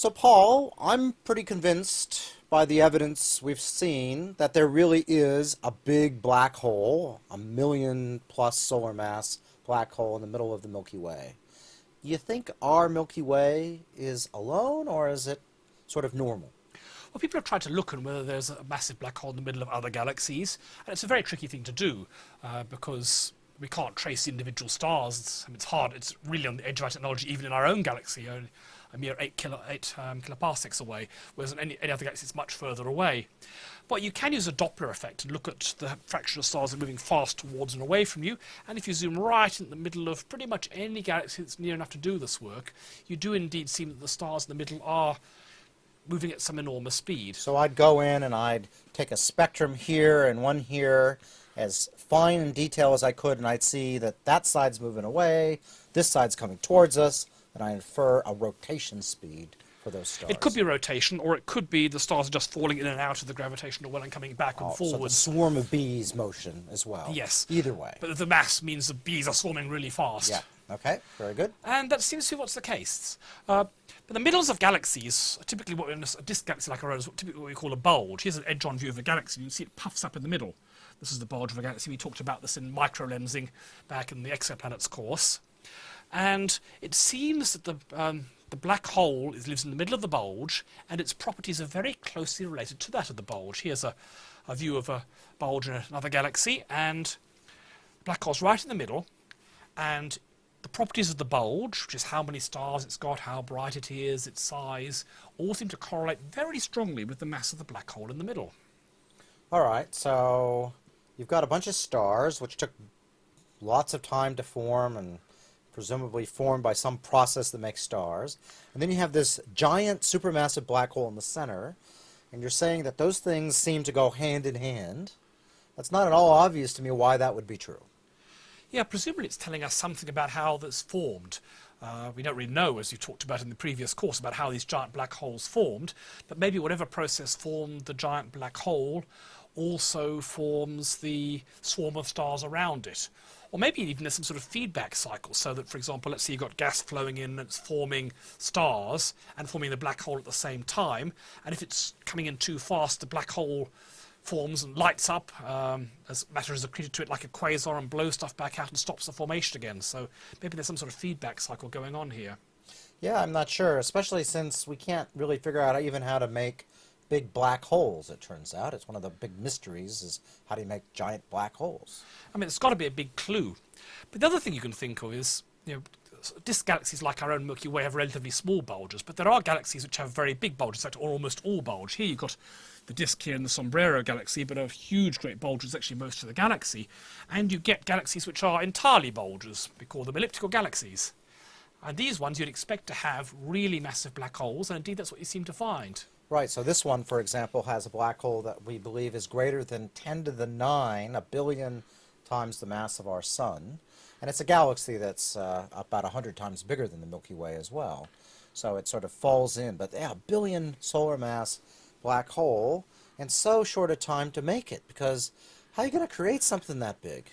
So, Paul, I'm pretty convinced by the evidence we've seen that there really is a big black hole, a million plus solar mass black hole in the middle of the Milky Way. You think our Milky Way is alone, or is it sort of normal? Well, people have tried to look at whether there's a massive black hole in the middle of other galaxies, and it's a very tricky thing to do uh, because we can't trace individual stars. It's, I mean, it's hard. It's really on the edge of our technology, even in our own galaxy, a mere eight, kilo, eight um, kiloparsecs away, whereas in any, any other galaxy it's much further away. But you can use a Doppler effect and look at the fraction of stars that are moving fast towards and away from you. And if you zoom right in the middle of pretty much any galaxy that's near enough to do this work, you do indeed see that the stars in the middle are moving at some enormous speed. So I'd go in and I'd take a spectrum here and one here as fine in detail as I could, and I'd see that that side's moving away, this side's coming towards us, and I infer a rotation speed for those stars. It could be rotation, or it could be the stars are just falling in and out of the gravitational well and coming back oh, and forwards. So the swarm of bees motion as well. Yes. Either way. But the mass means the bees are swarming really fast. Yeah. Okay. Very good. And that seems to be what's the case. Uh, but the middles of galaxies, typically what in a disk galaxy like our own, is typically what we call a bulge. Here's an edge-on view of a galaxy. You can see it puffs up in the middle. This is the bulge of a galaxy. We talked about this in microlensing back in the exoplanets course. And it seems that the, um, the black hole is, lives in the middle of the bulge, and its properties are very closely related to that of the bulge. Here's a, a view of a bulge in another galaxy, and black hole's right in the middle, and the properties of the bulge, which is how many stars it's got, how bright it is, its size, all seem to correlate very strongly with the mass of the black hole in the middle. All right, so you've got a bunch of stars which took lots of time to form and presumably formed by some process that makes stars. And then you have this giant supermassive black hole in the center, and you're saying that those things seem to go hand in hand. That's not at all obvious to me why that would be true. Yeah, presumably it's telling us something about how that's formed. Uh, we don't really know, as you talked about in the previous course, about how these giant black holes formed, but maybe whatever process formed the giant black hole also forms the swarm of stars around it. Or maybe even there's some sort of feedback cycle, so that, for example, let's say you've got gas flowing in and it's forming stars and forming the black hole at the same time, and if it's coming in too fast, the black hole forms and lights up um, as matter is accreted to it like a quasar and blows stuff back out and stops the formation again. So maybe there's some sort of feedback cycle going on here. Yeah, I'm not sure, especially since we can't really figure out even how to make big black holes, it turns out. It's one of the big mysteries is how do you make giant black holes? I mean, it's got to be a big clue. But the other thing you can think of is, you know, disk galaxies like our own Milky Way have relatively small bulges, but there are galaxies which have very big bulges, in fact, almost all bulge. Here you've got the disk here in the Sombrero galaxy, but a huge great bulge is actually most of the galaxy. And you get galaxies which are entirely bulges. We call them elliptical galaxies. And these ones you'd expect to have really massive black holes, and indeed that's what you seem to find. Right, so this one, for example, has a black hole that we believe is greater than 10 to the 9, a billion times the mass of our sun. And it's a galaxy that's uh, about 100 times bigger than the Milky Way as well. So it sort of falls in. But yeah, a billion solar mass black hole, and so short a time to make it, because how are you going to create something that big?